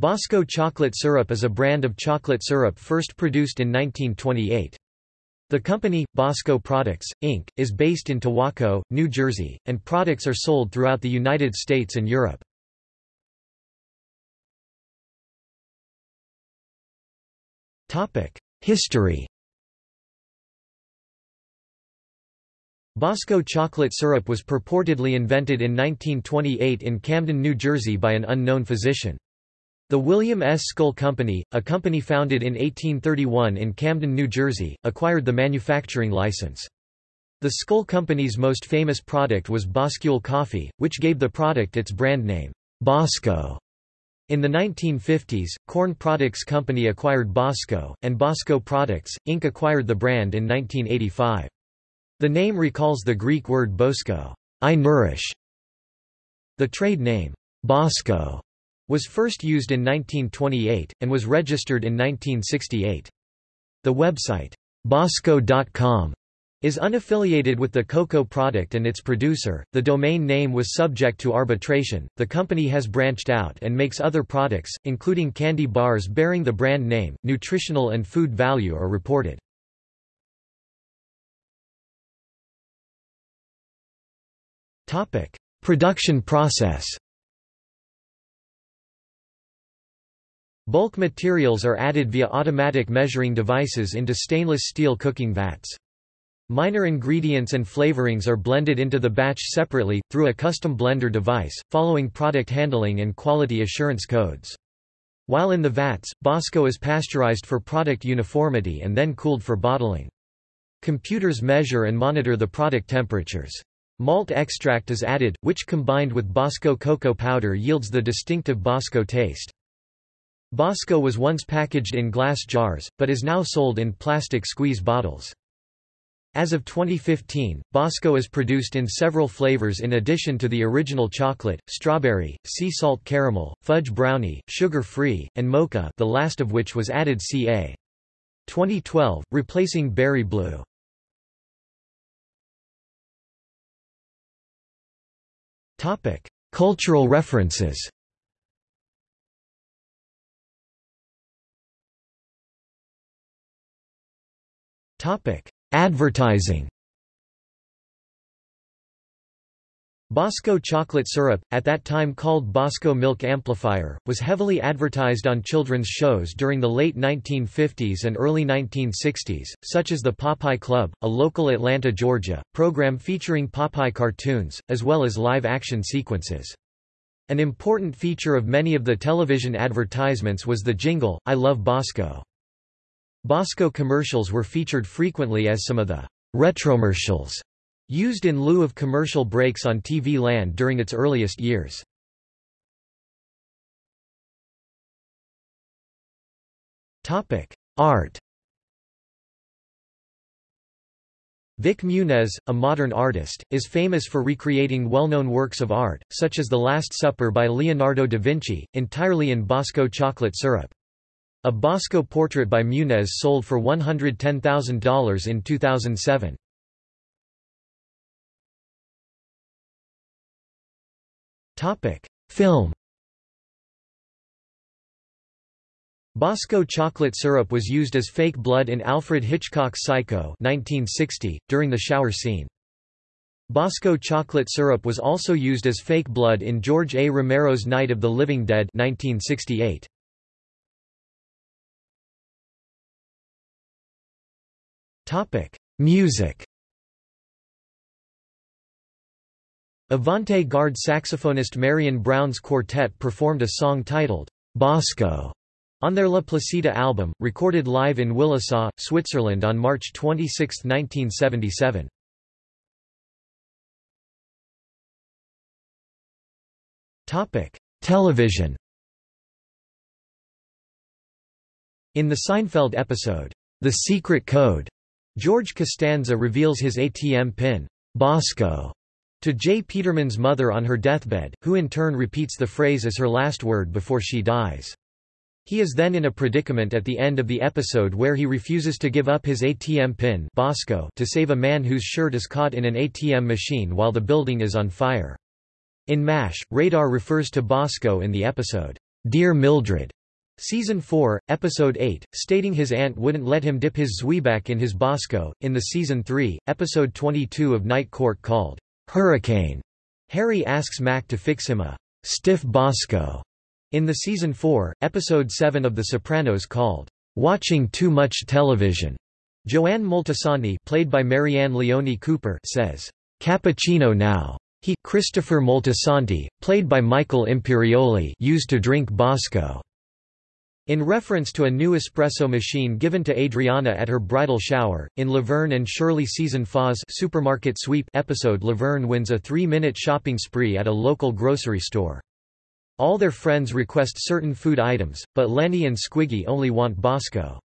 Bosco chocolate syrup is a brand of chocolate syrup first produced in 1928. The company, Bosco Products, Inc., is based in Towaco, New Jersey, and products are sold throughout the United States and Europe. History Bosco chocolate syrup was purportedly invented in 1928 in Camden, New Jersey by an unknown physician. The William S. Scull Company, a company founded in 1831 in Camden, New Jersey, acquired the manufacturing license. The Scull Company's most famous product was Boscul coffee, which gave the product its brand name, Bosco. In the 1950s, Corn Products Company acquired Bosco, and Bosco Products, Inc. acquired the brand in 1985. The name recalls the Greek word bosko, I nourish. The trade name, Bosco, was first used in 1928, and was registered in 1968. The website, bosco.com, is unaffiliated with the cocoa product and its producer. The domain name was subject to arbitration. The company has branched out and makes other products, including candy bars bearing the brand name. Nutritional and food value are reported. Topic: Production process. Bulk materials are added via automatic measuring devices into stainless steel cooking vats. Minor ingredients and flavorings are blended into the batch separately, through a custom blender device, following product handling and quality assurance codes. While in the vats, Bosco is pasteurized for product uniformity and then cooled for bottling. Computers measure and monitor the product temperatures. Malt extract is added, which combined with Bosco cocoa powder yields the distinctive Bosco taste. Bosco was once packaged in glass jars, but is now sold in plastic squeeze bottles. As of 2015, Bosco is produced in several flavors in addition to the original chocolate, strawberry, sea salt caramel, fudge brownie, sugar-free, and mocha the last of which was added ca. 2012, replacing berry blue. Cultural references Topic: Advertising. Bosco chocolate syrup, at that time called Bosco Milk Amplifier, was heavily advertised on children's shows during the late 1950s and early 1960s, such as the Popeye Club, a local Atlanta, Georgia, program featuring Popeye cartoons, as well as live-action sequences. An important feature of many of the television advertisements was the jingle, I Love Bosco. Bosco commercials were featured frequently as some of the retromercials used in lieu of commercial breaks on TV land during its earliest years. Art Vik Muniz, a modern artist, is famous for recreating well-known works of art, such as The Last Supper by Leonardo da Vinci, entirely in Bosco chocolate syrup. A Bosco portrait by Muniz sold for $110,000 in 2007. Film Bosco chocolate syrup was used as fake blood in Alfred Hitchcock's Psycho 1960, during the shower scene. Bosco chocolate syrup was also used as fake blood in George A. Romero's Night of the Living Dead 1968. Music. Avant Garde saxophonist Marion Brown's quartet performed a song titled, Bosco, on their La Placida album, recorded live in Willisau, Switzerland on March 26, 1977. Television. In the Seinfeld episode, The Secret Code, George Costanza reveals his ATM pin, Bosco, to J. Peterman's mother on her deathbed, who in turn repeats the phrase as her last word before she dies. He is then in a predicament at the end of the episode where he refuses to give up his ATM pin Bosco to save a man whose shirt is caught in an ATM machine while the building is on fire. In MASH, Radar refers to Bosco in the episode, Dear Mildred, Season 4, Episode 8, stating his aunt wouldn't let him dip his Zwieback in his Bosco. In the Season 3, Episode 22 of Night Court called Hurricane, Harry asks Mac to fix him a stiff Bosco. In the Season 4, Episode 7 of The Sopranos called Watching Too Much Television, Joanne Moltisanti played by Marianne Leone Cooper says, Cappuccino now. He, Christopher Moltisanti, played by Michael Imperioli used to drink Bosco. In reference to a new espresso machine given to Adriana at her bridal shower, in Laverne and Shirley season Foz supermarket sweep episode Laverne wins a three-minute shopping spree at a local grocery store. All their friends request certain food items, but Lenny and Squiggy only want Bosco.